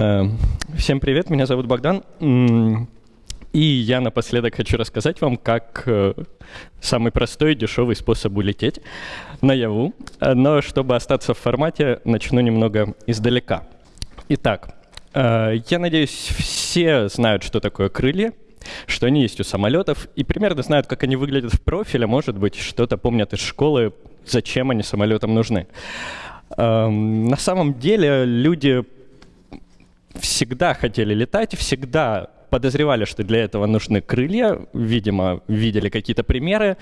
Эм, всем привет, меня зовут Богдан. И я напоследок хочу рассказать вам, как э, самый простой и дешевый способ улететь наяву. Но чтобы остаться в формате, начну немного издалека. Итак, э, я надеюсь, все знают, что такое крылья, что они есть у самолетов, и примерно знают, как они выглядят в профиле, может быть, что-то помнят из школы, зачем они самолетам нужны. Эм, на самом деле люди всегда хотели летать, всегда подозревали, что для этого нужны крылья, видимо, видели какие-то примеры,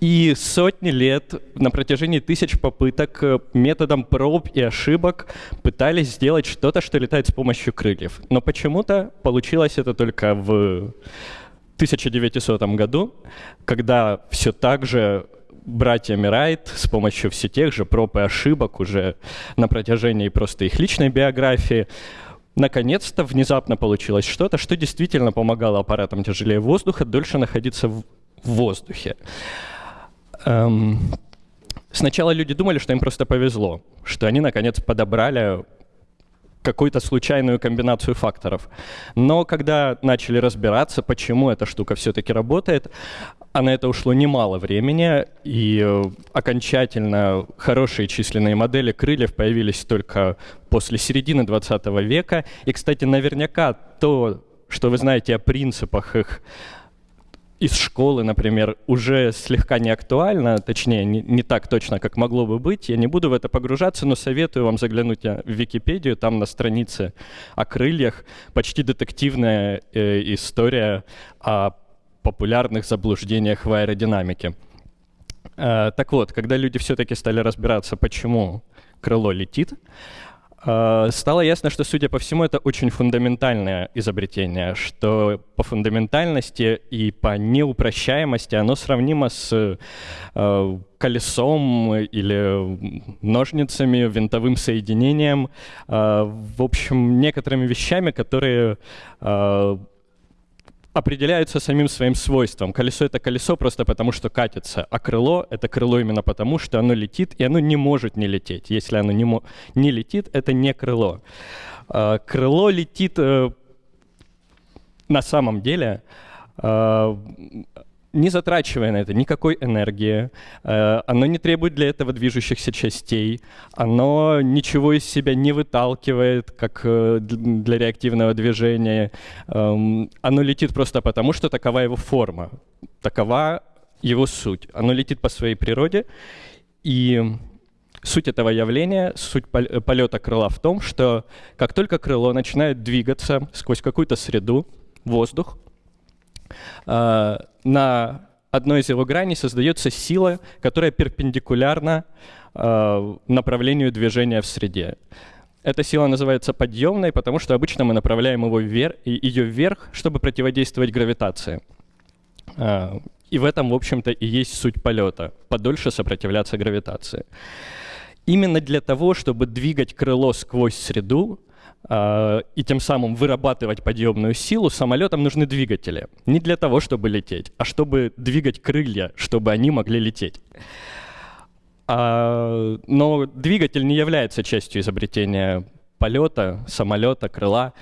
и сотни лет на протяжении тысяч попыток э, методом проб и ошибок пытались сделать что-то, что летает с помощью крыльев. Но почему-то получилось это только в 1900 году, когда все так же братьями Райт с помощью все тех же проб и ошибок уже на протяжении просто их личной биографии наконец-то внезапно получилось что-то, что действительно помогало аппаратам тяжелее воздуха дольше находиться в воздухе. Эм, сначала люди думали, что им просто повезло, что они наконец подобрали какую-то случайную комбинацию факторов. Но когда начали разбираться, почему эта штука все-таки работает, а на это ушло немало времени, и э, окончательно хорошие численные модели крыльев появились только после середины 20 века. И, кстати, наверняка то, что вы знаете о принципах их из школы, например, уже слегка не актуально, точнее, не, не так точно, как могло бы быть. Я не буду в это погружаться, но советую вам заглянуть в Википедию. Там на странице о крыльях почти детективная э, история о популярных заблуждениях в аэродинамике. Э, так вот, когда люди все-таки стали разбираться, почему крыло летит, э, стало ясно, что, судя по всему, это очень фундаментальное изобретение, что по фундаментальности и по неупрощаемости оно сравнимо с э, колесом или ножницами, винтовым соединением, в общем, некоторыми вещами, которые определяются самим своим свойством. Колесо — это колесо просто потому, что катится, а крыло — это крыло именно потому, что оно летит, и оно не может не лететь. Если оно не, не летит, это не крыло. А, крыло летит э, на самом деле а, не затрачивая на это никакой энергии, э, оно не требует для этого движущихся частей, оно ничего из себя не выталкивает, как э, для реактивного движения. Эм, оно летит просто потому, что такова его форма, такова его суть. Оно летит по своей природе, и суть этого явления, суть полета крыла в том, что как только крыло начинает двигаться сквозь какую-то среду, воздух, Э, на одной из его граней создается сила, которая перпендикулярна э, направлению движения в среде. Эта сила называется подъемной, потому что обычно мы направляем его вверх, ее вверх, чтобы противодействовать гравитации. Э, и в этом, в общем-то, и есть суть полета — подольше сопротивляться гравитации. Именно для того, чтобы двигать крыло сквозь среду, а, и тем самым вырабатывать подъемную силу, самолетам нужны двигатели. Не для того, чтобы лететь, а чтобы двигать крылья, чтобы они могли лететь. А, но двигатель не является частью изобретения полета, самолета, крыла.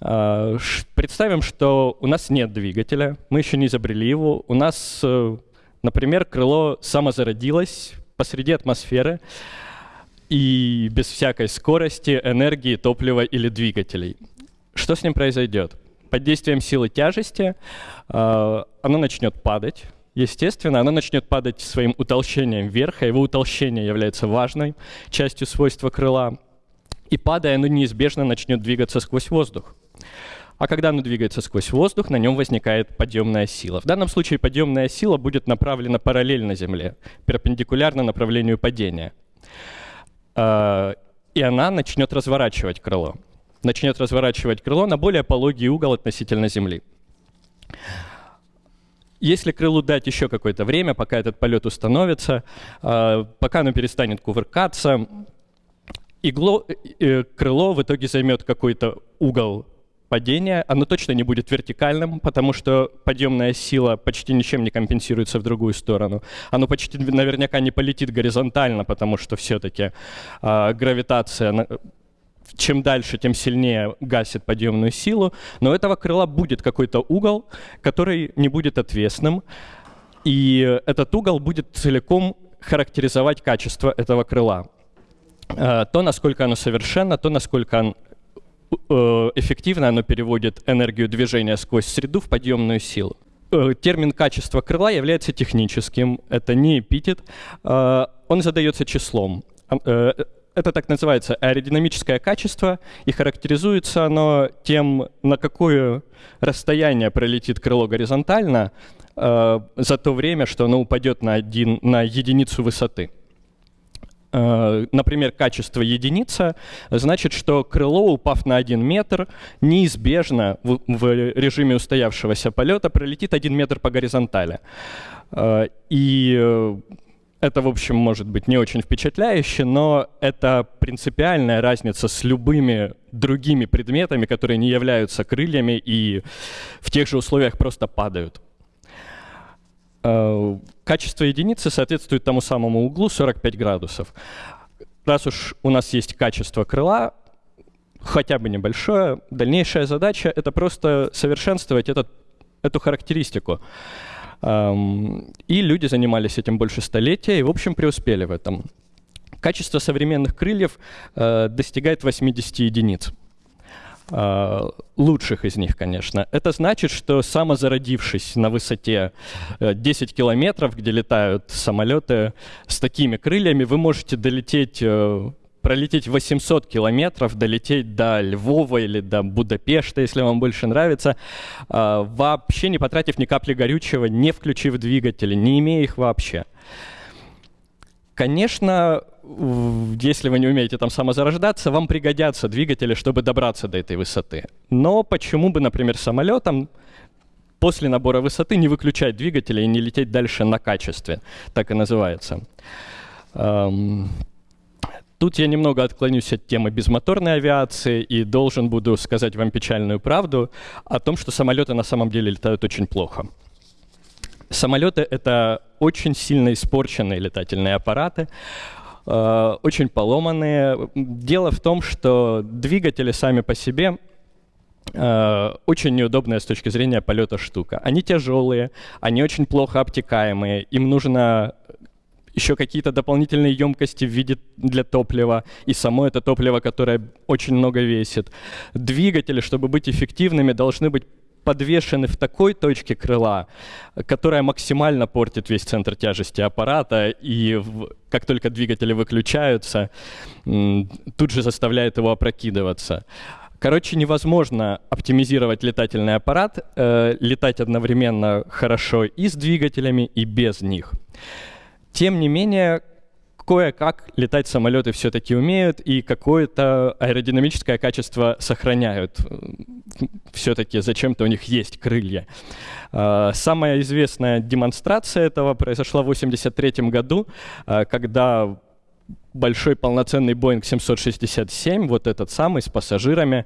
А, представим, что у нас нет двигателя, мы еще не изобрели его. У нас, э, например, крыло самозародилось посреди атмосферы и без всякой скорости, энергии, топлива или двигателей. Что с ним произойдет? Под действием силы тяжести э, оно начнет падать. Естественно, оно начнет падать своим утолщением вверх, а его утолщение является важной частью свойства крыла. И падая, оно неизбежно начнет двигаться сквозь воздух. А когда оно двигается сквозь воздух, на нем возникает подъемная сила. В данном случае подъемная сила будет направлена параллельно Земле, перпендикулярно направлению падения. Э, и она начнет разворачивать крыло. Начнет разворачивать крыло на более пологий угол относительно Земли. Если крылу дать еще какое-то время, пока этот полет установится, э, пока оно перестанет кувыркаться, игло, э, крыло в итоге займет какой-то угол падение, оно точно не будет вертикальным, потому что подъемная сила почти ничем не компенсируется в другую сторону. Оно почти наверняка не полетит горизонтально, потому что все-таки э, гравитация чем дальше, тем сильнее гасит подъемную силу, но у этого крыла будет какой-то угол, который не будет отвесным, и этот угол будет целиком характеризовать качество этого крыла. Э, то, насколько оно совершенно, то, насколько эффективно оно переводит энергию движения сквозь среду в подъемную силу. Э, термин качество крыла является техническим, это не эпитет, он задается числом. Это так называется аэродинамическое качество, и характеризуется оно тем, на какое расстояние пролетит крыло горизонтально за то время, что оно упадет на, один, на единицу высоты. Э, например, качество единица, значит, что крыло, упав на один метр, неизбежно в, режиме устоявшегося полета пролетит один метр по горизонтали. Э, и э, это, в общем, может быть не очень впечатляюще, но это принципиальная разница с любыми другими предметами, которые не являются крыльями и в тех же условиях просто падают. Э, качество единицы соответствует тому самому углу 45 градусов. Раз уж у нас есть качество крыла, хотя бы небольшое, дальнейшая задача — это просто совершенствовать этот, эту характеристику. Эм, и люди занимались этим больше столетия и, в общем, преуспели в этом. Качество современных крыльев э, достигает 80 единиц. А, лучших из них, конечно. Это значит, что самозародившись на высоте 10 э, километров, где летают самолеты с такими крыльями, вы можете долететь э, пролететь 800 километров, долететь до Львова или до Будапешта, если вам больше нравится, вообще не потратив ни капли горючего, не включив двигатели, не имея их вообще. Конечно, если вы не умеете там самозарождаться, вам пригодятся двигатели, чтобы добраться до этой высоты. Но почему бы, например, самолетом после набора высоты не выключать двигатели и не лететь дальше на качестве? Так и называется. Тут я немного отклонюсь от темы безмоторной авиации и должен буду сказать вам печальную правду о том, что самолеты на самом деле летают очень плохо. Самолеты — это очень сильно испорченные летательные аппараты, э, очень поломанные. Дело в том, что двигатели сами по себе э, очень неудобная с точки зрения полета штука. Они тяжелые, они очень плохо обтекаемые, им нужно еще какие-то дополнительные емкости в виде для топлива, и само это топливо, которое очень много весит. Двигатели, чтобы быть эффективными, должны быть подвешены в такой точке крыла, которая максимально портит весь центр тяжести аппарата, и в, как только двигатели выключаются, тут же заставляет его опрокидываться. Короче, невозможно оптимизировать летательный аппарат, э, летать одновременно хорошо и с двигателями, и без них. Тем не менее, кое-как летать самолеты все-таки умеют и какое-то аэродинамическое качество сохраняют. Все-таки зачем-то у них есть крылья. А, самая известная демонстрация этого произошла в 1983 году, а, когда большой полноценный Boeing 767, вот этот самый, с пассажирами,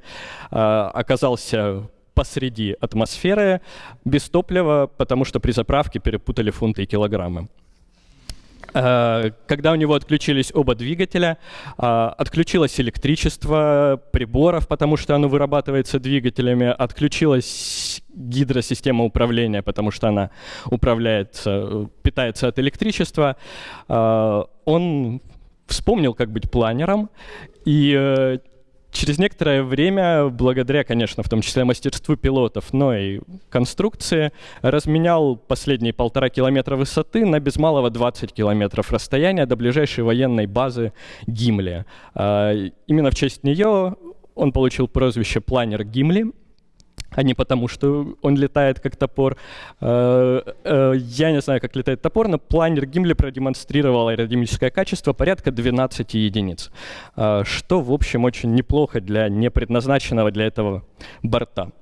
а, оказался посреди атмосферы без топлива, потому что при заправке перепутали фунты и килограммы. Э, когда у него отключились оба двигателя, э, отключилось электричество приборов, потому что оно вырабатывается двигателями, отключилась гидросистема управления, потому что она управляется, питается от электричества. Э, он вспомнил, как быть планером, и Через некоторое время, благодаря, конечно, в том числе мастерству пилотов, но и конструкции, разменял последние полтора километра высоты на без малого 20 километров расстояния до ближайшей военной базы Гимли. А, именно в честь нее он получил прозвище «Планер Гимли», а не потому, что он летает как топор. Э, э, я не знаю, как летает топор, но планер Гимли продемонстрировал аэродинамическое качество порядка 12 единиц, э, что, в общем, очень неплохо для непредназначенного для этого борта.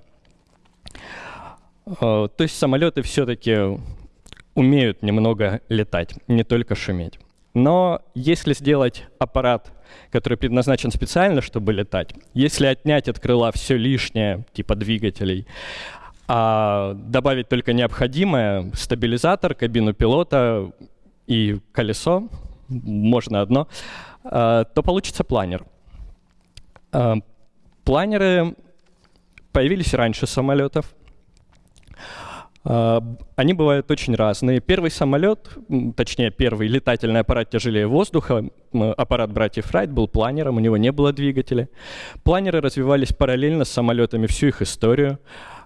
То есть самолеты все-таки умеют немного летать, не только шуметь. Но если сделать аппарат который предназначен специально, чтобы летать, если отнять от крыла все лишнее, типа двигателей, а добавить только необходимое, стабилизатор, кабину пилота и колесо, можно одно, а, то получится планер. Планеры появились раньше самолетов. Они бывают очень разные. Первый самолет, точнее первый летательный аппарат тяжелее воздуха, аппарат братьев Райт был планером, у него не было двигателя. Планеры развивались параллельно с самолетами всю их историю.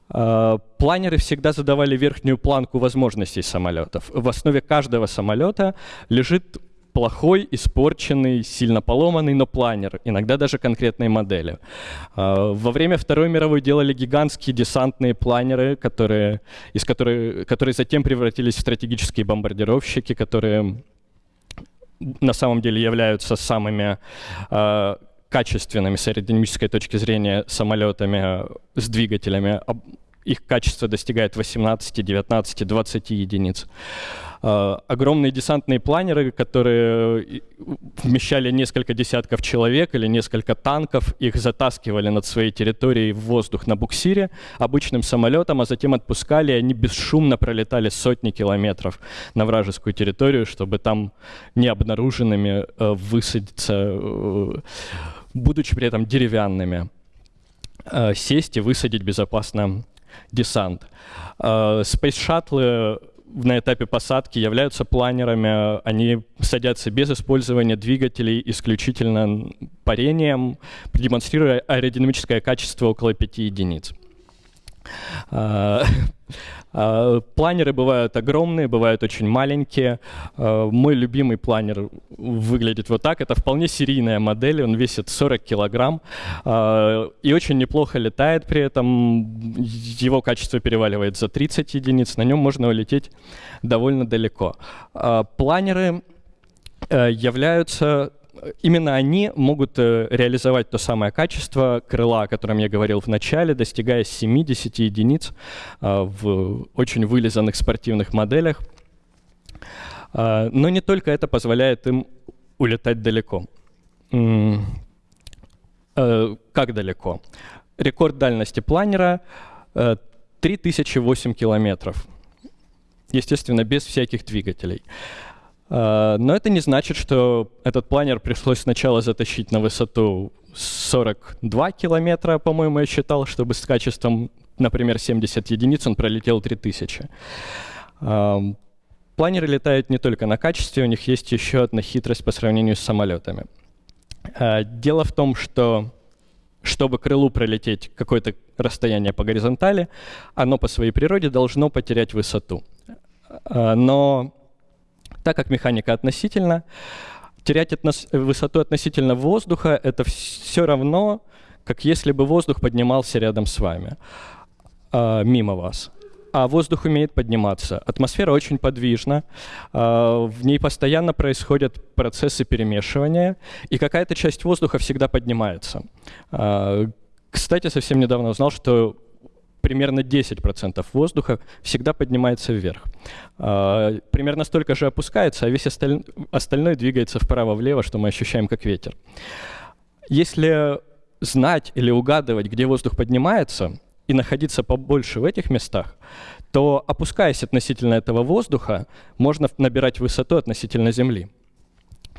Планеры всегда задавали верхнюю планку возможностей самолетов. В основе каждого самолета лежит плохой, испорченный, сильно поломанный, но планер, иногда даже конкретные модели. А, во время Второй мировой делали гигантские десантные планеры, которые, из которые, которые затем превратились в стратегические бомбардировщики, которые на самом деле являются самыми э, качественными с аэродинамической точки зрения самолетами с двигателями. Их качество достигает 18, 19, 20 единиц. Огромные десантные планеры, которые вмещали несколько десятков человек или несколько танков, их затаскивали над своей территорией в воздух на буксире обычным самолетом, а затем отпускали, и они бесшумно пролетали сотни километров на вражескую территорию, чтобы там необнаруженными э, высадиться, э, будучи при этом деревянными, сесть и высадить безопасно десант. Спейс-шаттлы на этапе посадки являются планерами, они садятся без использования двигателей, исключительно парением, демонстрируя аэродинамическое качество около 5 единиц. А, а, планеры бывают огромные, бывают очень маленькие. А, мой любимый планер выглядит вот так. Это вполне серийная модель, он весит 40 килограмм и очень неплохо летает при этом. Его качество переваливает за 30 единиц, на нем можно улететь довольно далеко. Планеры э, являются именно они могут э, реализовать то самое качество крыла, о котором я говорил в начале, достигая 70 единиц э, в очень вылизанных спортивных моделях. Э, но не только это позволяет им улетать далеко. Как далеко? Рекорд дальности планера 3008 километров. Естественно, без всяких двигателей. А, но это не значит, что этот планер пришлось сначала затащить на высоту 42 километра, по-моему, я считал, чтобы с качеством, например, 70 единиц он пролетел 3000. А, планеры летают не только на качестве, у них есть еще одна хитрость по сравнению с самолетами. А, дело в том, что чтобы крылу пролететь какое-то расстояние по горизонтали, оно по своей природе должно потерять высоту. Но так как механика относительно, терять относ высоту относительно воздуха — это все равно, как если бы воздух поднимался рядом с вами, э, мимо вас. А воздух умеет подниматься. Атмосфера очень подвижна, э, в ней постоянно происходят процессы перемешивания, и какая-то часть воздуха всегда поднимается. Э, кстати, совсем недавно узнал, что примерно 10% воздуха всегда поднимается вверх. А, примерно столько же опускается, а весь осталь... остальной двигается вправо-влево, что мы ощущаем как ветер. Если знать или угадывать, где воздух поднимается, и находиться побольше в этих местах, то, опускаясь относительно этого воздуха, можно набирать высоту относительно Земли.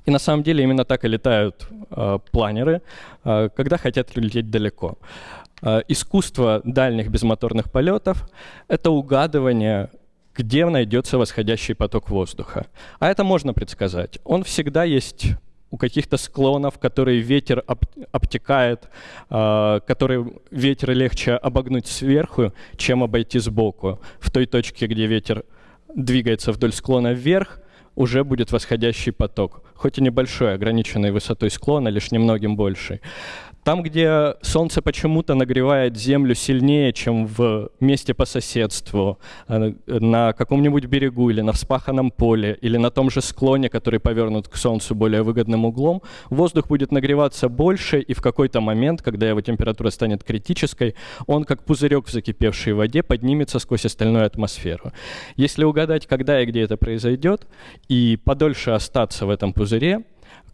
И на самом деле именно так и летают э, планеры, э, когда хотят лететь далеко. Э, искусство дальних безмоторных полетов — это угадывание, где найдется восходящий поток воздуха. А это можно предсказать. Он всегда есть у каких-то склонов, которые ветер об, обтекает, э, которые ветер легче обогнуть сверху, чем обойти сбоку. В той точке, где ветер двигается вдоль склона вверх, уже будет восходящий поток, хоть и небольшой, ограниченной высотой склона, лишь немногим больший. Там, где солнце почему-то нагревает землю сильнее, чем в месте по соседству, э, на каком-нибудь берегу или на вспаханном поле, или на том же склоне, который повернут к солнцу более выгодным углом, воздух будет нагреваться больше, и в какой-то момент, когда его температура станет критической, он, как пузырек в закипевшей воде, поднимется сквозь остальную атмосферу. Если угадать, когда и где это произойдет, и подольше остаться в этом пузыре,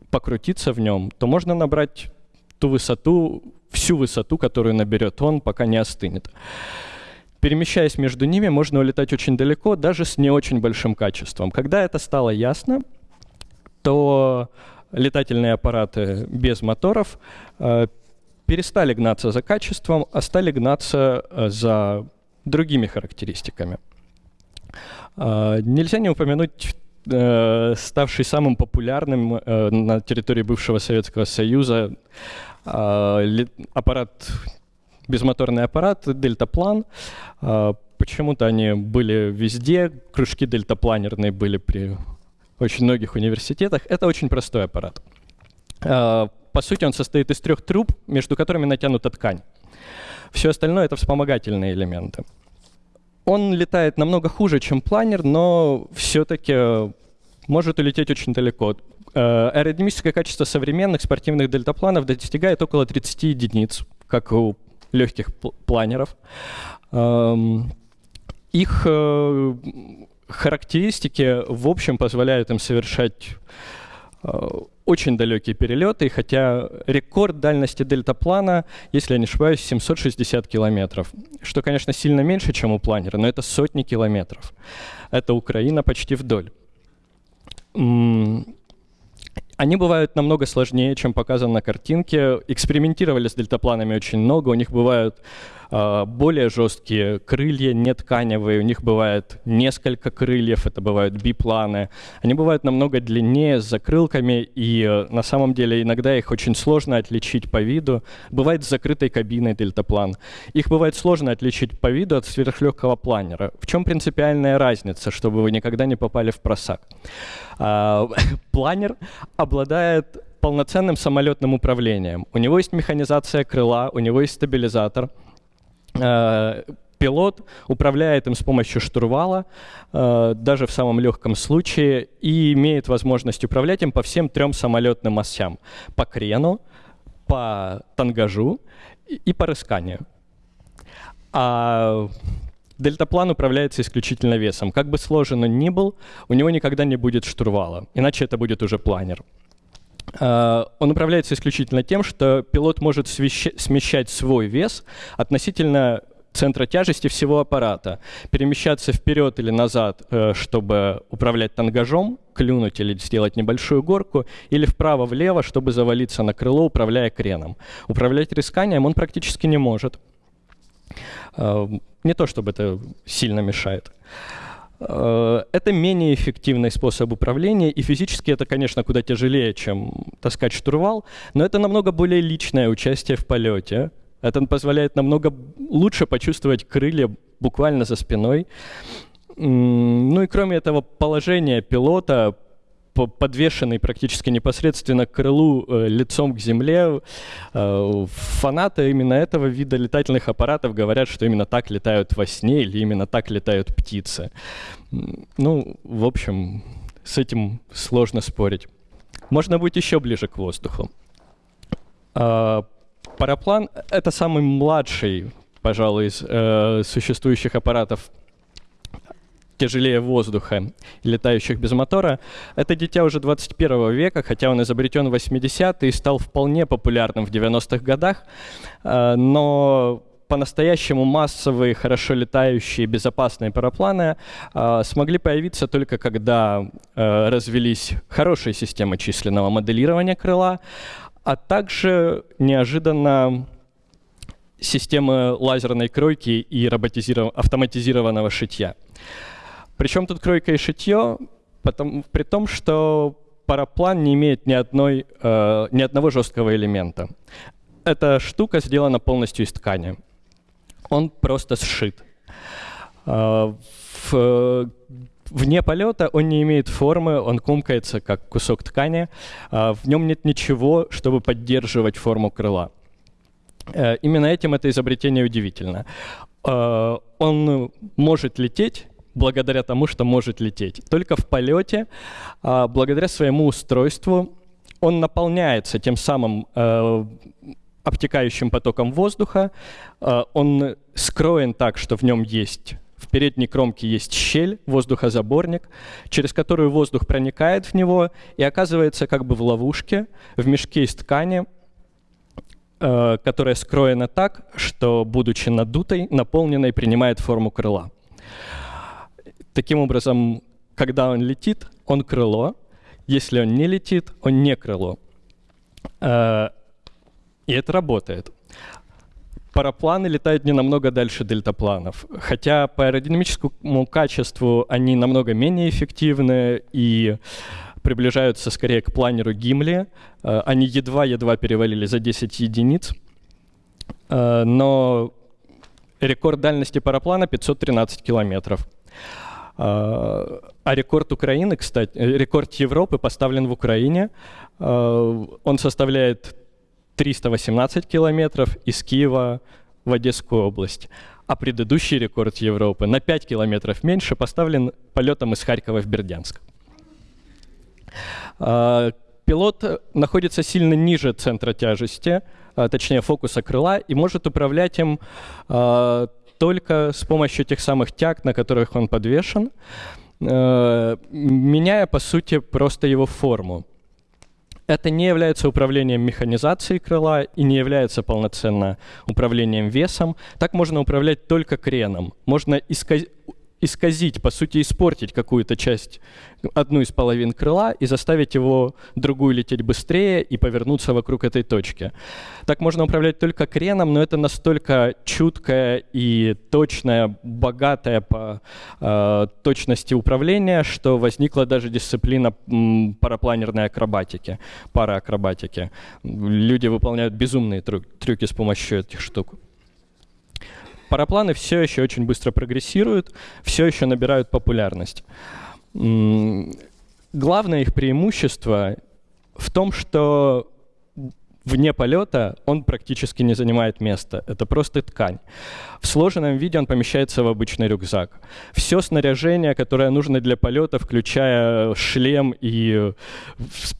покрутиться в нем, то можно набрать ту высоту, всю высоту, которую наберет он, пока не остынет. Перемещаясь между ними, можно улетать очень далеко, даже с не очень большим качеством. Когда это стало ясно, то летательные аппараты без моторов э, перестали гнаться за качеством, а стали гнаться э, за другими характеристиками. Э, нельзя не упомянуть ставший самым популярным э, на территории бывшего Советского Союза э, аппарат, безмоторный аппарат дельтаплан. Э, почему-то они были везде, кружки дельтапланерные были при очень многих университетах. Это очень простой аппарат. Э, по сути, он состоит из трех труб, между которыми натянута ткань. Все остальное — это вспомогательные элементы. Он летает намного хуже, чем планер, но все-таки может улететь очень далеко. Э, аэродинамическое качество современных спортивных дельтапланов достигает около 30 единиц, как у легких планеров. Эм, их э, характеристики, в общем, позволяют им совершать э, очень далекие перелеты, хотя рекорд дальности дельтаплана, если я не ошибаюсь, 760 километров, что, конечно, сильно меньше, чем у планера, но это сотни километров. Это Украина почти вдоль. Они бывают намного сложнее, чем показано на картинке. Экспериментировали с дельтапланами очень много. У них бывают более жесткие крылья, не тканевые. У них бывает несколько крыльев, это бывают бипланы. Они бывают намного длиннее, с закрылками, и э, на самом деле иногда их очень сложно отличить по виду. Бывает с закрытой кабиной дельтаплан. Их бывает сложно отличить по виду от сверхлегкого планера. В чем принципиальная разница, чтобы вы никогда не попали в просак? Э, планер обладает полноценным самолетным управлением. У него есть механизация крыла, у него есть стабилизатор. Э, пилот управляет им с помощью штурвала, э, даже в самом легком случае, и имеет возможность управлять им по всем трем самолетным осям. По крену, по тангажу и по рысканию. А Дельтаплан управляется исключительно весом. Как бы сложен он ни был, у него никогда не будет штурвала, иначе это будет уже планер. Uh, он управляется исключительно тем, что пилот может смещать свой вес относительно центра тяжести всего аппарата, перемещаться вперед или назад, э, чтобы управлять тангажом, клюнуть или сделать небольшую горку, или вправо-влево, чтобы завалиться на крыло, управляя креном. Управлять рисканием он практически не может. Uh, не то чтобы это сильно мешает. Э, это менее эффективный способ управления, и физически это, конечно, куда тяжелее, чем таскать штурвал, но это намного более личное участие в полете. Это позволяет намного лучше почувствовать крылья буквально за спиной. Ну и кроме этого, положение пилота подвешенный практически непосредственно к крылу э, лицом к земле. Э, фанаты именно этого вида летательных аппаратов говорят, что именно так летают во сне или именно так летают птицы. Ну, в общем, с этим сложно спорить. Можно быть еще ближе к воздуху. Э, параплан — это самый младший, пожалуй, из э, существующих аппаратов тяжелее воздуха летающих без мотора. Это дитя уже 21 века, хотя он изобретен в 80-е и стал вполне популярным в 90-х годах, э, но по-настоящему массовые, хорошо летающие, безопасные парапланы э, смогли появиться только когда э, развелись хорошие системы численного моделирования крыла, а также неожиданно системы лазерной кройки и автоматизированного шитья. Причем тут кройка и шитье, потому, при том, что параплан не имеет ни, одной, э, ни одного жесткого элемента. Эта штука сделана полностью из ткани. Он просто сшит. Э, в, вне полета он не имеет формы, он комкается как кусок ткани. Э, в нем нет ничего, чтобы поддерживать форму крыла. Э, именно этим это изобретение удивительно. Э, он может лететь благодаря тому, что может лететь. Только в полете, а, благодаря своему устройству, он наполняется тем самым э, обтекающим потоком воздуха. Э, он скроен так, что в нем есть в передней кромке есть щель, воздухозаборник, через которую воздух проникает в него и оказывается как бы в ловушке, в мешке из ткани, э, которая скроена так, что, будучи надутой, наполненной, принимает форму крыла. Таким образом, когда он летит, он крыло. Если он не летит, он не крыло. Э, и это работает. Парапланы летают не намного дальше дельтапланов, хотя по аэродинамическому качеству они намного менее эффективны и приближаются скорее к планеру Гимли. Э, они едва-едва перевалили за 10 единиц, э, но рекорд дальности параплана 513 километров. Э, а рекорд Украины, кстати, рекорд Европы поставлен в Украине. Он составляет 318 километров из Киева в Одесскую область. А предыдущий рекорд Европы на 5 километров меньше поставлен полетом из Харькова в Бердянск. А, пилот находится сильно ниже центра тяжести, а, точнее фокуса крыла, и может управлять им а, только с помощью тех самых тяг, на которых он подвешен, меняя, по сути, просто его форму. Это не является управлением механизацией крыла и не является полноценно управлением весом. Так можно управлять только креном. Можно исказ исказить, по сути, испортить какую-то часть, одну из половин крыла и заставить его другую лететь быстрее и повернуться вокруг этой точки. Так можно управлять только креном, но это настолько чуткое и точное, богатое по э, точности управления, что возникла даже дисциплина парапланерной акробатики, параакробатики. Люди выполняют безумные трюки с помощью этих штук парапланы все еще очень быстро прогрессируют, все еще набирают популярность. Главное их преимущество в том, что вне полета он практически не занимает места. Это просто ткань. В сложенном виде он помещается в обычный рюкзак. Все снаряжение, которое нужно для полета, включая шлем и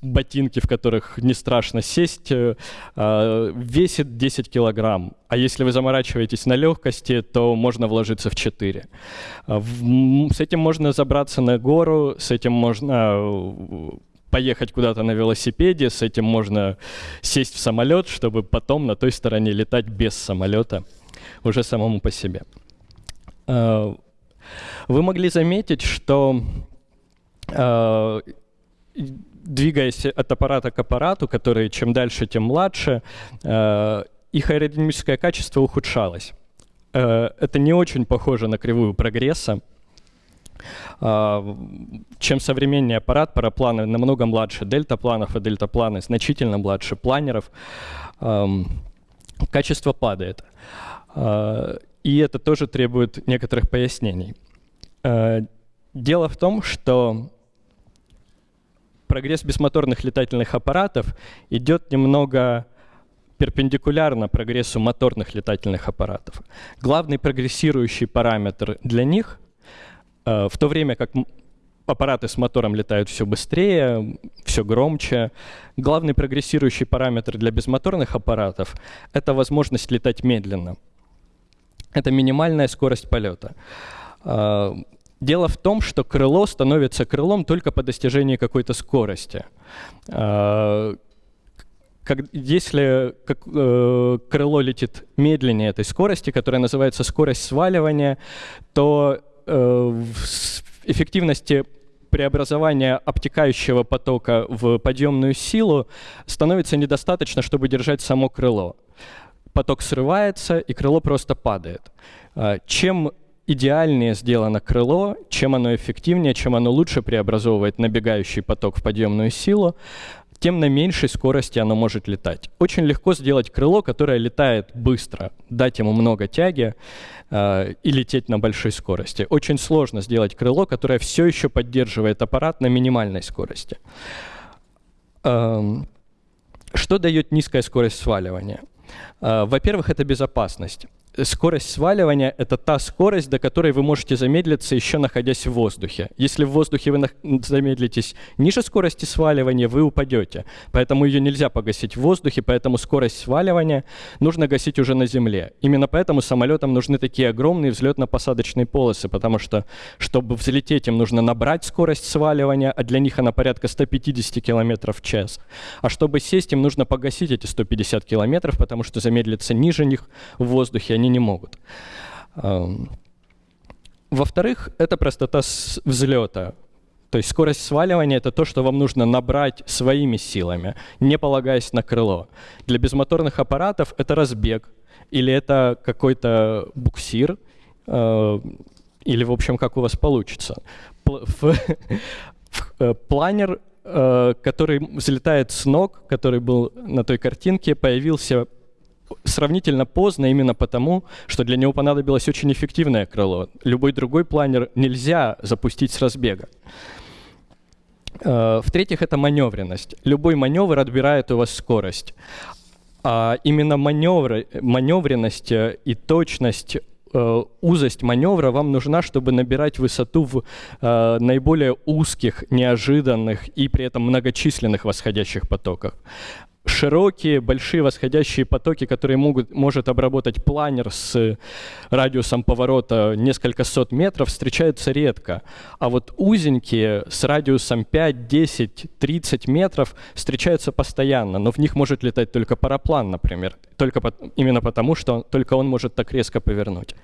ботинки, в которых не страшно сесть, э, весит 10 килограмм. А если вы заморачиваетесь на легкости, то можно вложиться в 4. С этим можно забраться на гору, с этим можно поехать куда-то на велосипеде, с этим можно сесть в самолет, чтобы потом на той стороне летать без самолета уже самому по себе. А, вы могли заметить, что а, двигаясь от аппарата к аппарату, который чем дальше, тем младше, а, их аэродинамическое качество ухудшалось. Это не очень похоже на кривую прогресса. А, чем современнее аппарат, парапланы намного младше дельтапланов, и дельтапланы значительно младше планеров, качество падает. А, и это тоже требует некоторых пояснений. А, дело в том, что прогресс бесмоторных летательных аппаратов идет немного перпендикулярно прогрессу моторных летательных аппаратов. Главный прогрессирующий параметр для них в то время как аппараты с мотором летают все быстрее, все громче. Главный прогрессирующий параметр для безмоторных аппаратов — это возможность летать медленно. Это минимальная скорость полета. Э, дело в том, что крыло становится крылом только по достижении какой-то скорости. Э, если э, крыло летит медленнее этой скорости, которая называется скорость сваливания, то Э, эффективности преобразования обтекающего потока в подъемную силу становится недостаточно, чтобы держать само крыло. Поток срывается, и крыло просто падает. А, чем идеальнее сделано крыло, чем оно эффективнее, чем оно лучше преобразовывает набегающий поток в подъемную силу, тем на меньшей скорости оно может летать. Очень легко сделать крыло, которое летает быстро, дать ему много тяги э, и лететь на большой скорости. Очень сложно сделать крыло, которое все еще поддерживает аппарат на минимальной скорости. Эм, что дает низкая скорость сваливания? Э, во-первых, это безопасность скорость сваливания — это та скорость, до которой вы можете замедлиться, еще находясь в воздухе. Если в воздухе вы замедлитесь ниже скорости сваливания, вы упадете. Поэтому ее нельзя погасить в воздухе, поэтому скорость сваливания нужно гасить уже на земле. Именно поэтому самолетам нужны такие огромные взлетно-посадочные полосы, потому что, чтобы взлететь, им нужно набрать скорость сваливания, а для них она порядка 150 км в час. А чтобы сесть, им нужно погасить эти 150 км, потому что замедлиться ниже них в воздухе они они не могут. Во-вторых, это простота взлета. То есть скорость сваливания — это то, что вам нужно набрать своими силами, не полагаясь на крыло. Для безмоторных аппаратов это разбег, или это какой-то буксир, э, или, в общем, как у вас получится. Э, планер, э, который взлетает с ног, который был на той картинке, появился сравнительно поздно именно потому, что для него понадобилось очень эффективное крыло. Любой другой планер нельзя запустить с разбега. Э, в-третьих, это маневренность. Любой маневр отбирает у вас скорость. А именно маневр, маневренность и точность Э, узость маневра вам нужна, чтобы набирать высоту в э, наиболее узких, неожиданных и при этом многочисленных восходящих потоках широкие, большие восходящие потоки, которые могут, может обработать планер с радиусом поворота несколько сот метров, встречаются редко. А вот узенькие с радиусом 5, 10, 30 метров встречаются постоянно, но в них может летать только параплан, например, только по, именно потому, что только он может так резко повернуть.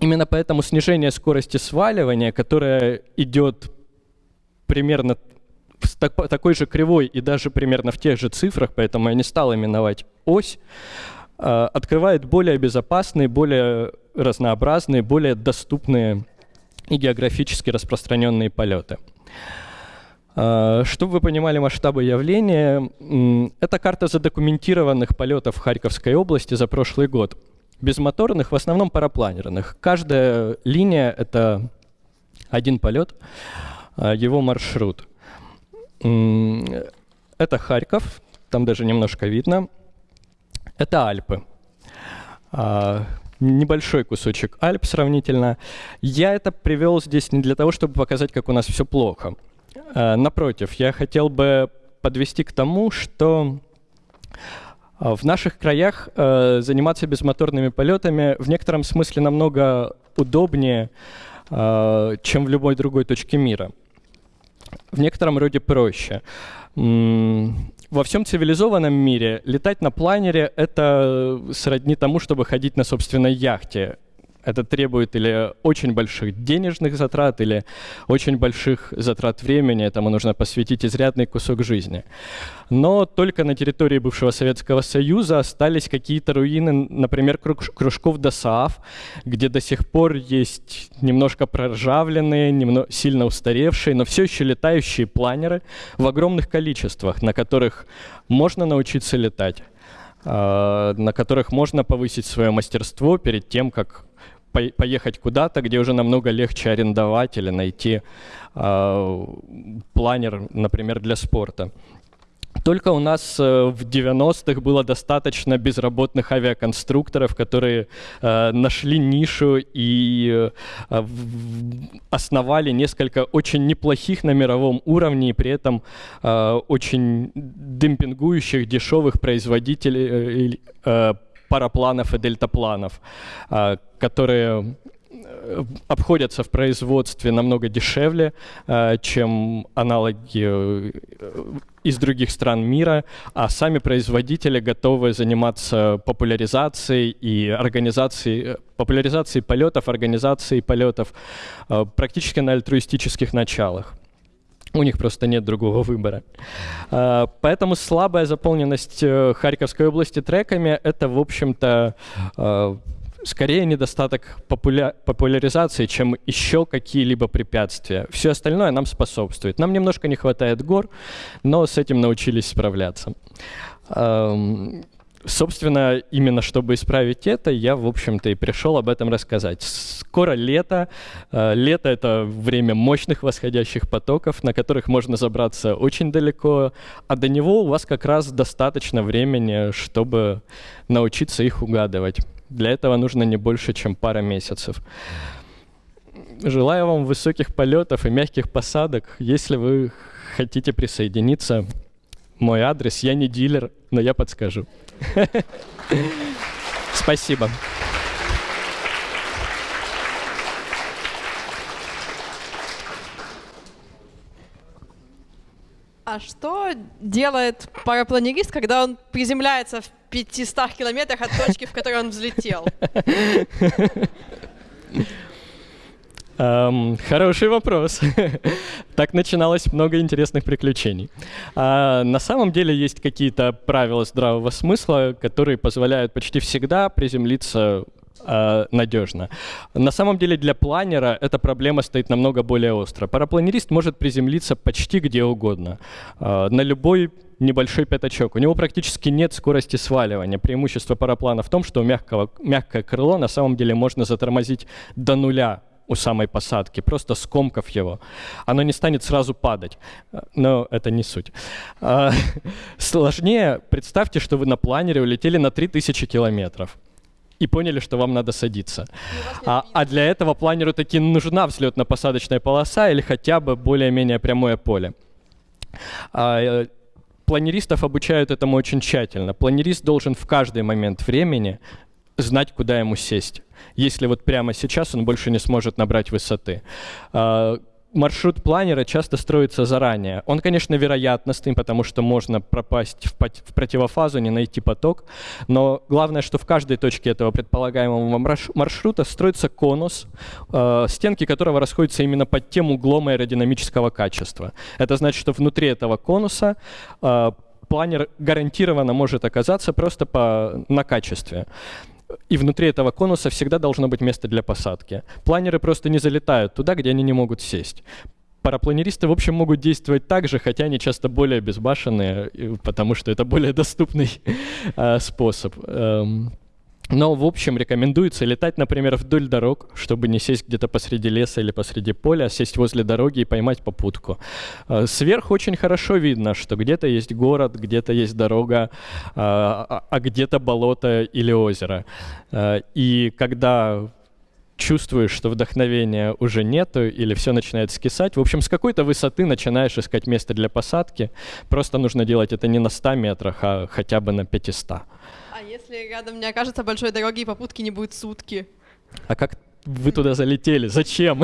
Именно поэтому снижение скорости сваливания, которое идет примерно с такой же кривой и даже примерно в тех же цифрах, поэтому я не стал именовать ось, а, открывает более безопасные, более разнообразные, более доступные и географически распространенные полеты. А, чтобы вы понимали масштабы явления, это карта задокументированных полетов в Харьковской области за прошлый год. Безмоторных, в основном парапланерных. Каждая линия — это один полет, а, его маршрут. Это Харьков, там даже немножко видно. Это Альпы. А, небольшой кусочек Альп сравнительно. Я это привел здесь не для того, чтобы показать, как у нас все плохо. А, напротив, я хотел бы подвести к тому, что а, в наших краях заниматься безмоторными полетами в некотором смысле намного удобнее, чем в любой другой точке мира в некотором роде проще. Во всем цивилизованном мире летать на планере — это сродни тому, чтобы ходить на собственной яхте. Это требует или очень больших денежных затрат, или очень больших затрат времени. Этому нужно посвятить изрядный кусок жизни. Но только на территории бывшего Советского Союза остались какие-то руины, например, кружков ДОСААФ, где до сих пор есть немножко проржавленные, немного, сильно устаревшие, но все еще летающие планеры в огромных количествах, на которых можно научиться летать а, на которых можно повысить свое мастерство перед тем, как поехать куда-то, где уже намного легче арендовать или найти э, планер, например, для спорта. Только у нас э, в 90-х было достаточно безработных авиаконструкторов, которые э, нашли нишу и э, основали несколько очень неплохих на мировом уровне и при этом э, очень демпингующих дешевых производителей э, парапланов и дельтапланов, а, которые э, обходятся в производстве намного дешевле, а, чем аналоги э, из других стран мира, а сами производители готовы заниматься популяризацией и организацией, популяризацией полетов, организацией полетов э, практически на альтруистических началах. У них просто нет другого выбора. А, поэтому слабая заполненность э, Харьковской области треками — это, в общем-то, а, скорее недостаток популя популяризации, чем еще какие-либо препятствия. Все остальное нам способствует. Нам немножко не хватает гор, но с этим научились справляться. Собственно, именно чтобы исправить это, я, в общем-то, и пришел об этом рассказать. Скоро лето. Э, лето — это время мощных восходящих потоков, на которых можно забраться очень далеко, а до него у вас как раз достаточно времени, чтобы научиться их угадывать. Для этого нужно не больше, чем пара месяцев. Желаю вам высоких полетов и мягких посадок. Если вы хотите присоединиться, мой адрес, я не дилер, но я подскажу. Спасибо. А что делает парапланерист, когда он приземляется в 500 километрах от точки, в которой он взлетел? Эм, хороший вопрос. так начиналось много интересных приключений. А, на самом деле есть какие-то правила здравого смысла, которые позволяют почти всегда приземлиться э, надежно. На самом деле для планера эта проблема стоит намного более остро. Парапланерист может приземлиться почти где угодно, э, на любой небольшой пятачок. У него практически нет скорости сваливания. Преимущество параплана в том, что мягкого, мягкое крыло на самом деле можно затормозить до нуля у самой посадки, просто скомкав его. Оно не станет сразу падать, но это не суть. А, сложнее, представьте, что вы на планере улетели на 3000 километров и поняли, что вам надо садиться. А, а для этого планеру таки нужна взлетно-посадочная полоса или хотя бы более-менее прямое поле. А, э, планеристов обучают этому очень тщательно. Планерист должен в каждый момент времени знать, куда ему сесть. Если вот прямо сейчас он больше не сможет набрать высоты. А, маршрут планера часто строится заранее. Он, конечно, вероятностный, потому что можно пропасть в, противофазу, не найти поток, но главное, что в каждой точке этого предполагаемого маршрута строится конус, э, стенки которого расходятся именно под тем углом аэродинамического качества. Это значит, что внутри этого конуса э, планер гарантированно может оказаться просто по, на качестве и внутри этого конуса всегда должно быть место для посадки. Планеры просто не залетают туда, где они не могут сесть. Парапланеристы, в общем, могут действовать так же, хотя они часто более безбашенные, потому что это более доступный э, способ. Но, в общем, рекомендуется летать, например, вдоль дорог, чтобы не сесть где-то посреди леса или посреди поля, а сесть возле дороги и поймать попутку. Э, сверху очень хорошо видно, что где-то есть город, где-то есть дорога, а, а, а где-то болото или озеро. И когда чувствуешь, что вдохновения уже нету или все начинает скисать. В общем, с какой-то высоты начинаешь искать место для посадки. Просто нужно делать это не на 100 метрах, а хотя бы на 500. А если рядом не окажется большой дороги и попутки не будет сутки? А как вы туда залетели? Зачем?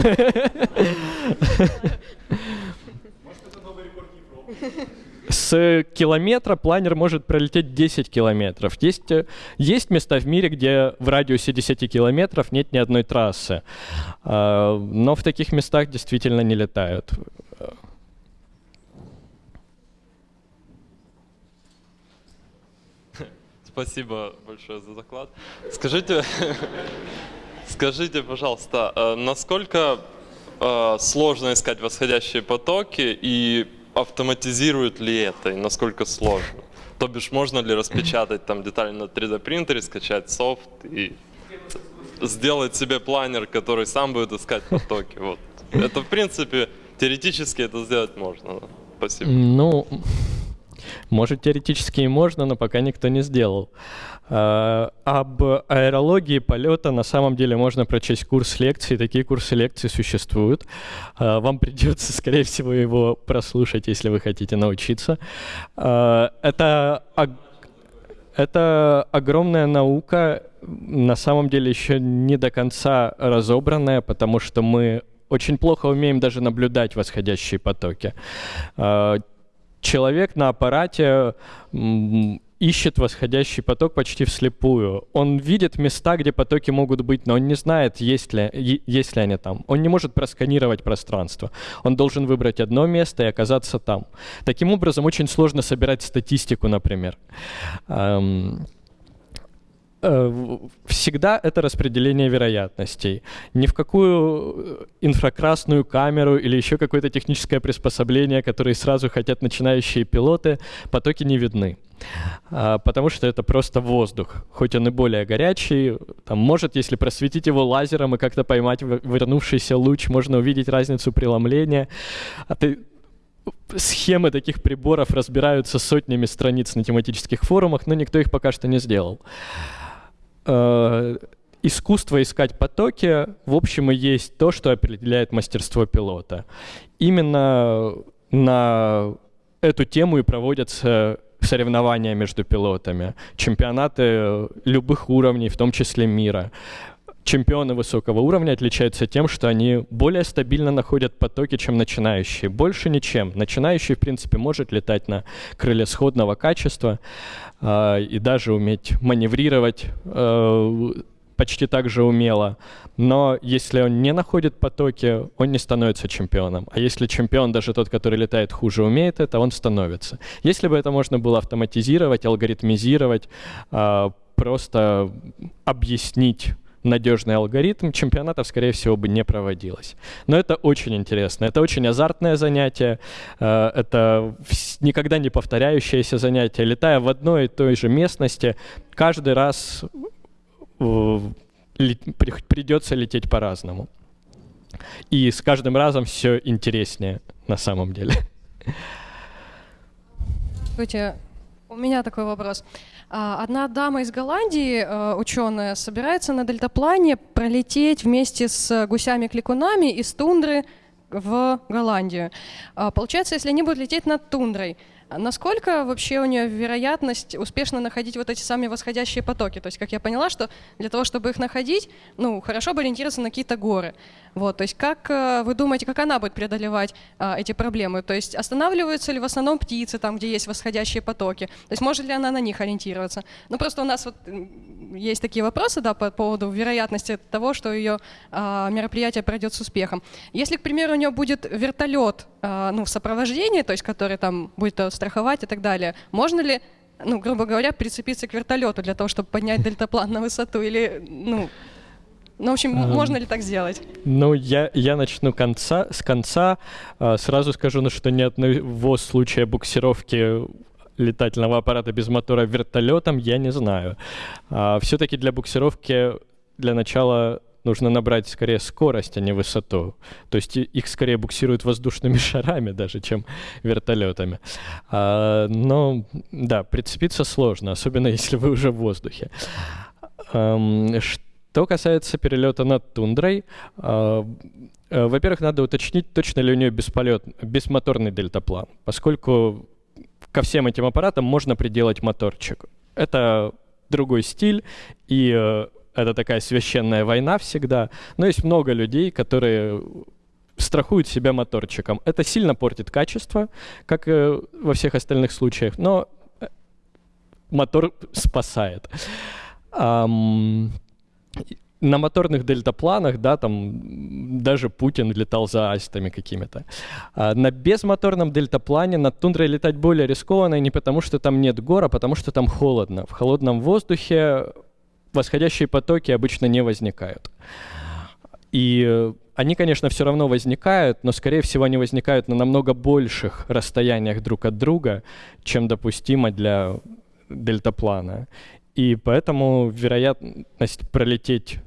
С километра планер может пролететь 10 километров. Есть, э, есть места в мире, где в радиусе 10 километров нет ни одной трассы. А, но в таких местах действительно не летают. Спасибо большое за доклад. Скажите, скажите, пожалуйста, э, насколько э, сложно искать восходящие потоки и автоматизируют ли это, и насколько сложно? То бишь, можно ли распечатать там детали на 3D принтере, скачать софт и сделать себе планер, который сам будет искать потоки? Вот. Это, в принципе, теоретически это сделать можно. Спасибо. Ну, может, теоретически и можно, но пока никто не сделал. А, об аэрологии полета на самом деле можно прочесть курс лекций. Такие курсы лекций существуют. А, вам придется, скорее всего, его прослушать, если вы хотите научиться. А, это это огромная наука, на самом деле еще не до конца разобранная, потому что мы очень плохо умеем даже наблюдать восходящие потоки человек на аппарате ищет восходящий поток почти вслепую. Он видит места, где потоки могут быть, но он не знает, есть ли, есть ли они там. Он не может просканировать пространство. Он должен выбрать одно место и оказаться там. Таким образом, очень сложно собирать статистику, например. Э, всегда это распределение вероятностей. Ни в какую э, инфракрасную камеру или еще какое-то техническое приспособление, которые сразу хотят начинающие пилоты, потоки не видны. А, потому что это просто воздух. Хоть он и более горячий, там, может, если просветить его лазером и как-то поймать вернувшийся луч, можно увидеть разницу преломления. А ты, схемы таких приборов разбираются сотнями страниц на тематических форумах, но никто их пока что не сделал э, искусство искать потоки, в общем, и есть то, что определяет мастерство пилота. Именно на эту тему и проводятся соревнования между пилотами, чемпионаты любых уровней, в том числе мира. Чемпионы высокого уровня отличаются тем, что они более стабильно находят потоки, чем начинающие. Больше ничем. Начинающий, в принципе, может летать на крыле сходного качества, а, и даже уметь маневрировать э, почти так же умело. Но если он не находит потоки, он не становится чемпионом. А если чемпион, даже тот, который летает хуже, умеет это, он становится. Если бы это можно было автоматизировать, алгоритмизировать, а, просто объяснить надежный алгоритм, чемпионатов, скорее всего, бы не проводилось. Но это очень интересно. Это очень азартное занятие. Э, это никогда не повторяющееся занятие. Летая в одной и той же местности, каждый раз э, придется лететь по-разному. И с каждым разом все интереснее на самом деле. Здравствуйте. У меня такой вопрос. А, одна дама из Голландии, э, ученая, собирается на дельтаплане пролететь вместе с гусями-кликунами из тундры в Голландию. А, получается, если они будут лететь над тундрой, Насколько вообще у нее вероятность успешно находить вот эти самые восходящие потоки? То есть, как я поняла, что для того, чтобы их находить, ну, хорошо бы ориентироваться на какие-то горы. Вот, то есть, как э, вы думаете, как она будет преодолевать а, эти проблемы? То есть, останавливаются ли в основном птицы там, где есть восходящие потоки? То есть, может ли она на них ориентироваться? Ну, просто у нас вот есть такие вопросы, да, по поводу вероятности того, что ее а, мероприятие пройдет с успехом. Если, к примеру, у нее будет вертолет, а, ну, в сопровождении, то есть, который там будет страховать и так далее. Можно ли, ну, грубо говоря, прицепиться к вертолету для того, чтобы поднять дельтаплан на высоту? Или, ну, ну, в общем, а, можно ли так сделать? Ну, я, я начну конца, с конца. А, сразу скажу, ну, что ни одного случая буксировки летательного аппарата без мотора вертолетом я не знаю. А, все-таки для буксировки для начала нужно набрать скорее скорость, а не высоту. То есть их скорее буксируют воздушными шарами даже, чем вертолетами. А, но да, прицепиться сложно, особенно если вы уже в воздухе. Um, что касается перелета над тундрой, а, э, во-первых, надо уточнить, точно ли у нее бесполет, бесмоторный дельтаплан, поскольку ко всем этим аппаратам можно приделать моторчик. Это другой стиль, и э, это такая священная война всегда. Но есть много людей, которые страхуют себя моторчиком. Это сильно портит качество, как и во всех остальных случаях, но э, мотор спасает. На моторных дельтапланах, да, там даже Путин летал за астами какими-то. А на безмоторном дельтаплане над тундрой летать более рискованно не потому, что там нет гор, а потому что там холодно. В холодном воздухе восходящие потоки обычно не возникают. И они, конечно, все равно возникают, но, скорее всего, они возникают на намного больших расстояниях друг от друга, чем допустимо для дельтаплана. И поэтому вероятность пролететь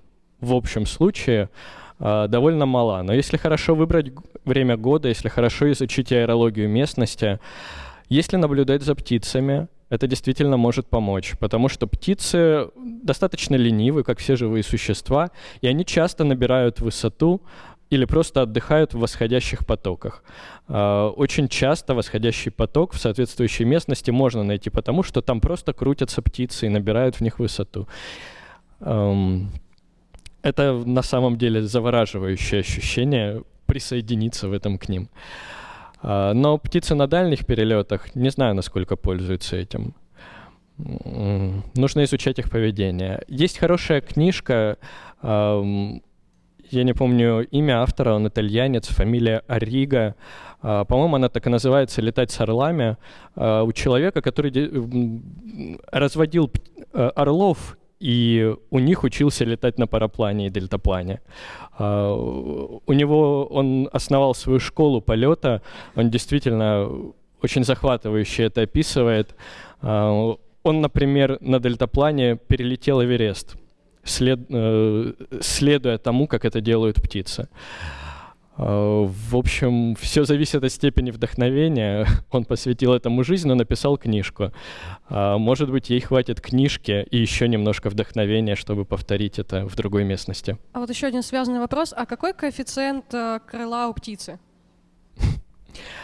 в общем случае э, довольно мала. Но если хорошо выбрать время года, если хорошо изучить аэрологию местности, если наблюдать за птицами, это действительно может помочь, потому что птицы достаточно ленивы, как все живые существа, и они часто набирают высоту или просто отдыхают в восходящих потоках. А, очень часто восходящий поток в соответствующей местности можно найти, потому что там просто крутятся птицы и набирают в них высоту. Это на самом деле завораживающее ощущение присоединиться в этом к ним. А, но птицы на дальних перелетах не знаю, насколько пользуются этим. Нужно изучать их поведение. Есть хорошая книжка, я не помню имя автора, он итальянец, фамилия Арига. А, по-моему, она так и называется «Летать с орлами». А, у человека, который разводил орлов и у них учился летать на параплане и дельтаплане. Uh, у него он основал свою школу полета, он действительно очень захватывающе это описывает. Uh, он, например, на дельтаплане перелетел Эверест, след, uh, следуя тому, как это делают птицы. А, в общем, все зависит от степени вдохновения. Он посвятил этому жизнь, но написал книжку. А, может быть, ей хватит книжки и еще немножко вдохновения, чтобы повторить это в другой местности. А вот еще один связанный вопрос. А какой коэффициент э, крыла у птицы?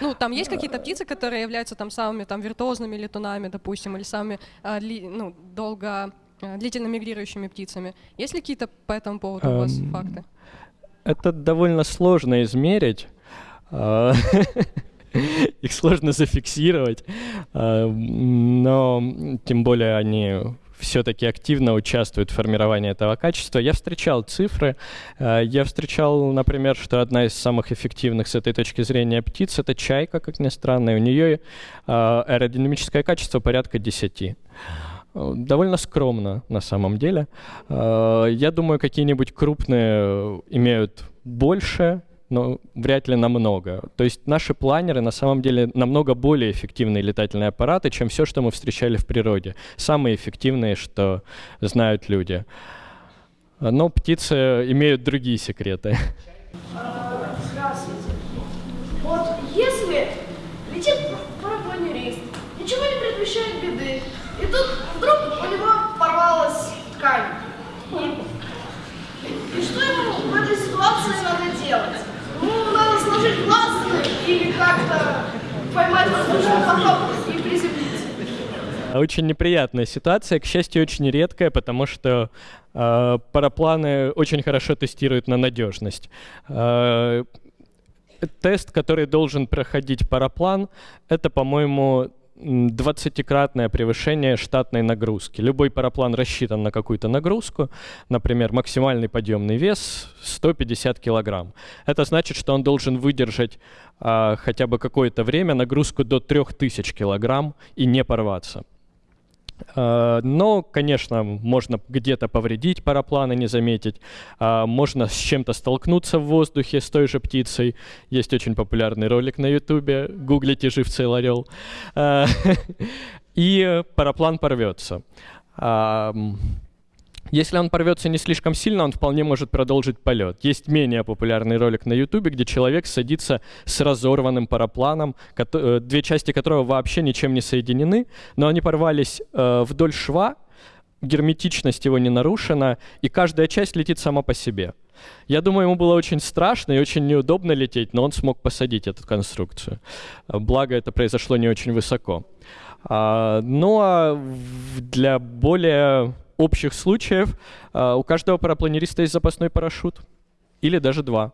Ну, там есть какие-то птицы, которые являются там самыми там виртуозными летунами, допустим, или самыми ну, долго длительно мигрирующими птицами. Есть ли какие-то по этому поводу у вас факты? это довольно сложно измерить. А, их сложно зафиксировать, а, но тем более они все-таки активно участвуют в формировании этого качества. Я встречал цифры. Э, я встречал, например, что одна из самых эффективных с этой точки зрения птиц — это чайка, как ни странно. И у нее аэродинамическое качество порядка 10 довольно скромно на самом деле. Я думаю, какие-нибудь крупные имеют больше, но вряд ли намного. То есть наши планеры на самом деле намного более эффективные летательные аппараты, чем все, что мы встречали в природе. Самые эффективные, что знают люди. Но птицы имеют другие секреты. Здравствуйте. Вот если летит парапланерист, ничего не предвещает беды, и тут вдруг у него порвалась ткань. И, и что ему в этой ситуации надо делать? Ну, сложить глазы или как-то поймать воздушный поток и приземлиться. Очень неприятная ситуация, к счастью, очень редкая, потому что э, парапланы очень хорошо тестируют на надежность. Э, тест, который должен проходить параплан, это, по-моему, 20-кратное превышение штатной нагрузки. Любой параплан рассчитан на какую-то нагрузку, например, максимальный подъемный вес 150 килограмм. Это значит, что он должен выдержать а, хотя бы какое-то время нагрузку до 3000 килограмм и не порваться. А, но, конечно, можно где-то повредить парапланы, не заметить. А, можно с чем-то столкнуться в воздухе с той же птицей. Есть очень популярный ролик на ютубе. Гуглите «Живцел орел». А, и параплан порвется. Если он порвется не слишком сильно, он вполне может продолжить полет. Есть менее популярный ролик на YouTube, где человек садится с разорванным парапланом, э, две части которого вообще ничем не соединены, но они порвались э, вдоль шва, герметичность его не нарушена, и каждая часть летит сама по себе. Я думаю, ему было очень страшно и очень неудобно лететь, но он смог посадить эту конструкцию. Благо, это произошло не очень высоко. А, ну а для более общих случаев а, у каждого парапланериста есть запасной парашют. Или даже два.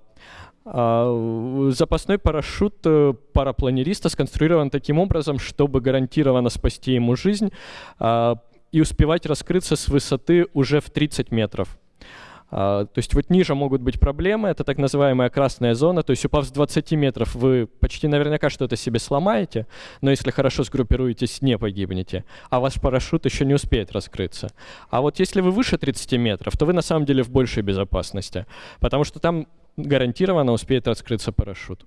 А, запасной парашют э, парапланериста сконструирован таким образом, чтобы гарантированно спасти ему жизнь а, и успевать раскрыться с высоты уже в 30 метров. А, то есть вот ниже могут быть проблемы, это так называемая красная зона, то есть упав с 20 метров, вы почти наверняка что-то себе сломаете, но если хорошо сгруппируетесь, не погибнете, а ваш парашют еще не успеет раскрыться. А вот если вы выше 30 метров, то вы на самом деле в большей безопасности, потому что там гарантированно успеет раскрыться парашют.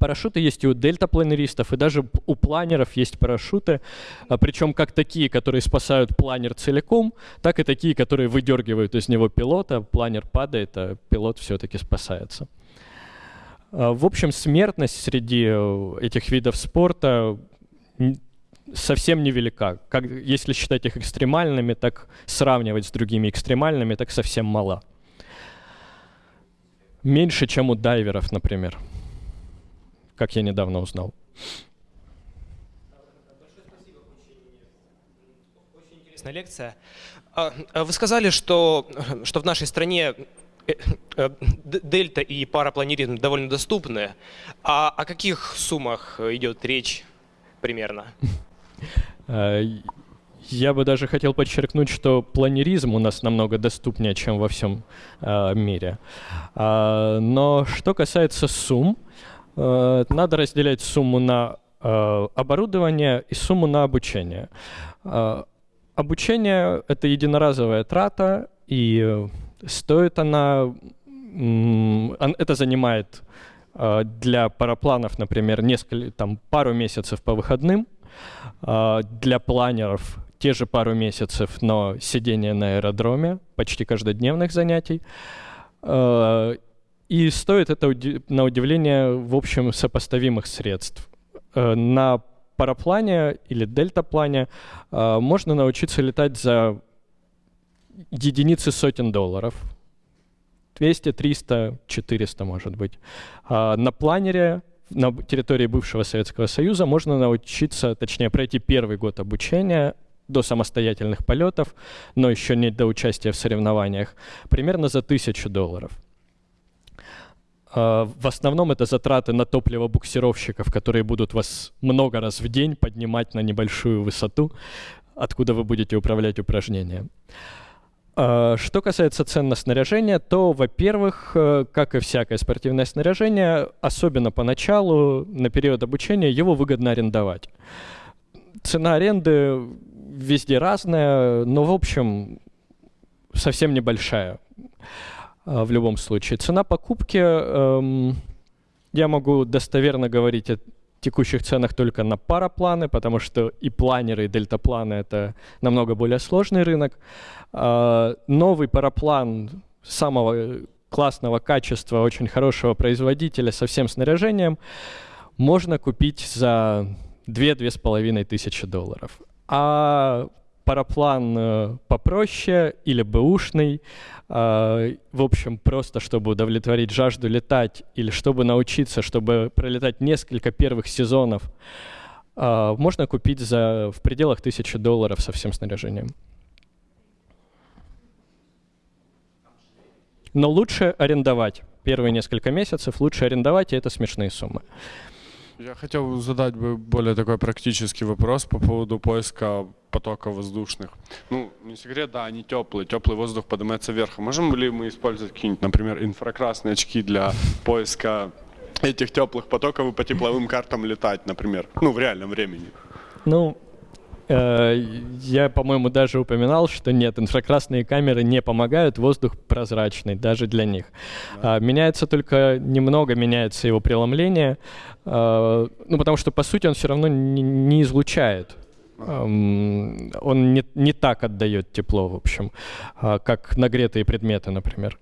Парашюты есть и у дельтапланеристов, и даже у планеров есть парашюты, а, причем как такие, которые спасают планер целиком, так и такие, которые выдергивают из него пилота, планер падает, а пилот все-таки спасается. А, в общем, смертность среди э, этих видов спорта совсем невелика. Как, если считать их экстремальными, так сравнивать с другими экстремальными, так совсем мало. Меньше, чем у дайверов, например как я недавно узнал. интересная лекция. А, а вы сказали, что, что в нашей стране э, э, дельта и парапланеризм довольно доступны. А о каких суммах идет речь примерно? Э, я бы даже хотел подчеркнуть, что планеризм у нас намного доступнее, чем во всем мире. Но что касается сумм, надо разделять сумму на э, оборудование и сумму на обучение. Э, обучение — это единоразовая трата, и стоит она... Это занимает для парапланов, например, несколько, там, пару месяцев по выходным, для планеров те же пару месяцев, но сидение на аэродроме, почти каждодневных занятий. И стоит это на удивление, в общем, сопоставимых средств. Э, на параплане или дельтаплане э, можно научиться летать за единицы сотен долларов. 200, 300, 400, может быть. А на планере на территории бывшего Советского Союза можно научиться, точнее, пройти первый год обучения до самостоятельных полетов, но еще не до участия в соревнованиях, примерно за тысячу долларов. А, в основном это затраты на топливо буксировщиков, которые будут вас много раз в день поднимать на небольшую высоту. откуда вы будете управлять упражнением. А, что касается цен на снаряжение, то, во-первых, э, как и всякое спортивное снаряжение, особенно поначалу, на период обучения, его выгодно арендовать. Цена аренды везде разная, но, в общем, совсем небольшая в любом случае. Цена покупки, эм, я могу достоверно говорить о текущих ценах только на парапланы, потому что и планеры, и дельтапланы — это намного более сложный рынок. Э, новый параплан самого классного качества, очень хорошего производителя со всем снаряжением можно купить за 2-2,5 тысячи долларов. А параплан э, попроще или бэушный, э, в общем, просто чтобы удовлетворить жажду летать или чтобы научиться, чтобы пролетать несколько первых сезонов, э, можно купить за в пределах тысячи долларов со всем снаряжением. Но лучше арендовать. Первые несколько месяцев лучше арендовать, и это смешные суммы. Я хотел задать бы более такой практический вопрос по поводу поиска потоков воздушных. Ну, не секрет, да, они теплые, теплый воздух поднимается вверх. А можем ли мы использовать какие-нибудь, например, инфракрасные очки для поиска этих теплых потоков и по тепловым картам летать, например, ну, в реальном времени? Ну, я, по-моему, даже упоминал, что нет, инфракрасные камеры не помогают, воздух прозрачный даже для них. Да. Меняется только немного, меняется его преломление, э, ну, потому что, по сути, он все равно не, излучает. Он не, не так отдает тепло, в общем, а, как нагретые предметы, например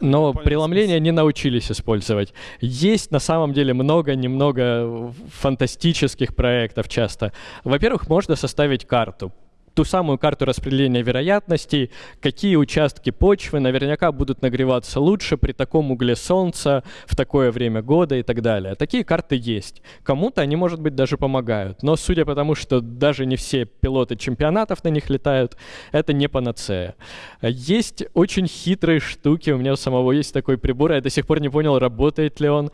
но преломление не научились использовать. Есть на самом деле много-немного фантастических проектов часто. Во-первых, можно составить карту ту самую карту распределения вероятностей, какие участки почвы наверняка будут нагреваться лучше при таком угле солнца в такое время года и так далее. Такие карты есть. Кому-то они, может быть, даже помогают. Но судя по тому, что даже не все пилоты чемпионатов на них летают, это не панацея. Есть очень хитрые штуки. У меня у самого есть такой прибор. Я до сих пор не понял, работает ли он.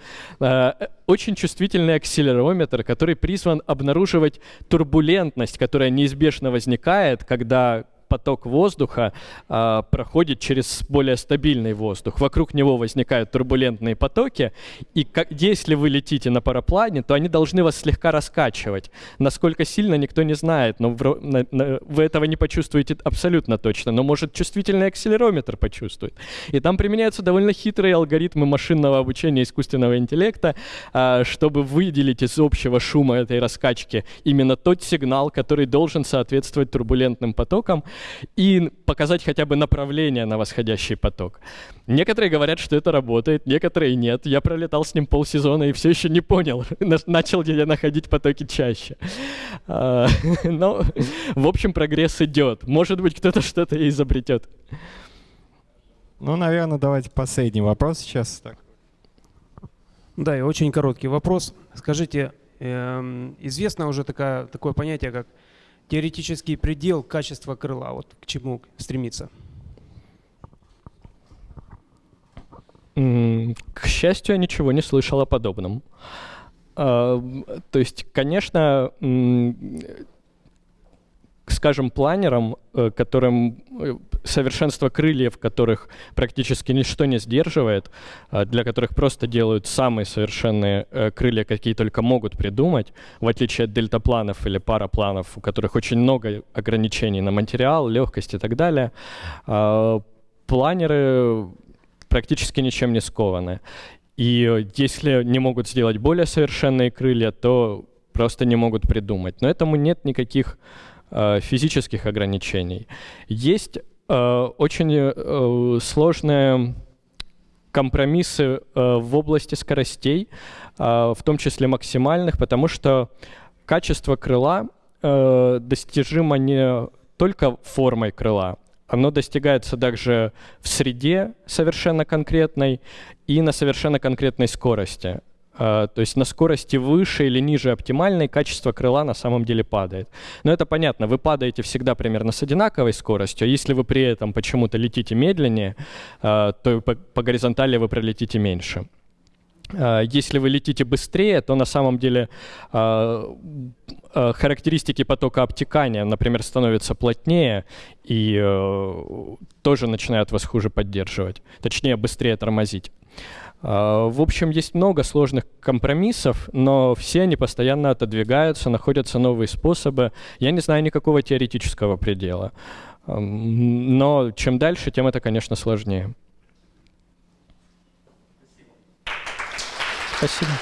Очень чувствительный акселерометр, который призван обнаруживать турбулентность, которая неизбежно возникает, когда поток воздуха э, проходит через более стабильный воздух. Вокруг него возникают турбулентные потоки, и как, если вы летите на параплане, то они должны вас слегка раскачивать. Насколько сильно, никто не знает, но в, на, на, вы этого не почувствуете абсолютно точно, но может чувствительный акселерометр почувствует. И там применяются довольно хитрые алгоритмы машинного обучения искусственного интеллекта, э, чтобы выделить из общего шума этой раскачки именно тот сигнал, который должен соответствовать турбулентным потокам, и показать хотя бы направление на восходящий поток. Некоторые говорят, что это работает, некоторые нет. Я пролетал с ним полсезона и все еще не понял, начал ли я находить потоки чаще. А, но, в общем, прогресс идет. Может быть, кто-то что-то и изобретет. Ну, наверное, давайте последний вопрос сейчас. Так. Да, и очень короткий вопрос. Скажите, эм, известно уже такая, такое понятие, как теоретический предел качества крыла, вот к чему стремиться? К счастью, я ничего не слышал о подобном. А, то есть, конечно, скажем, планерам, э, которым э, совершенство крыльев, которых практически ничто не сдерживает, а для которых просто делают самые совершенные э, крылья, какие только могут придумать, в отличие от дельтапланов или парапланов, у которых очень много ограничений на материал, легкость и так далее, а, планеры практически ничем не скованы. И если не могут сделать более совершенные крылья, то просто не могут придумать. Но этому нет никаких физических ограничений. Есть э, очень э, сложные компромиссы в области скоростей, в том числе максимальных, потому что качество крыла достижимо не только формой крыла, оно достигается также в среде совершенно конкретной и на совершенно конкретной скорости. А, то есть на скорости выше или ниже оптимальной качество крыла на самом деле падает. Но это понятно, вы падаете всегда примерно с одинаковой скоростью, а если вы при этом почему-то летите медленнее, а, то по, горизонтали вы пролетите меньше. если вы летите быстрее, то на самом деле характеристики потока обтекания, например, становятся плотнее и э, тоже начинают вас хуже поддерживать, точнее быстрее тормозить. Э, в общем, есть много сложных компромиссов, но все они постоянно отодвигаются, находятся новые способы. Я не знаю никакого теоретического предела. Но чем дальше, тем это, конечно, сложнее. Спасибо.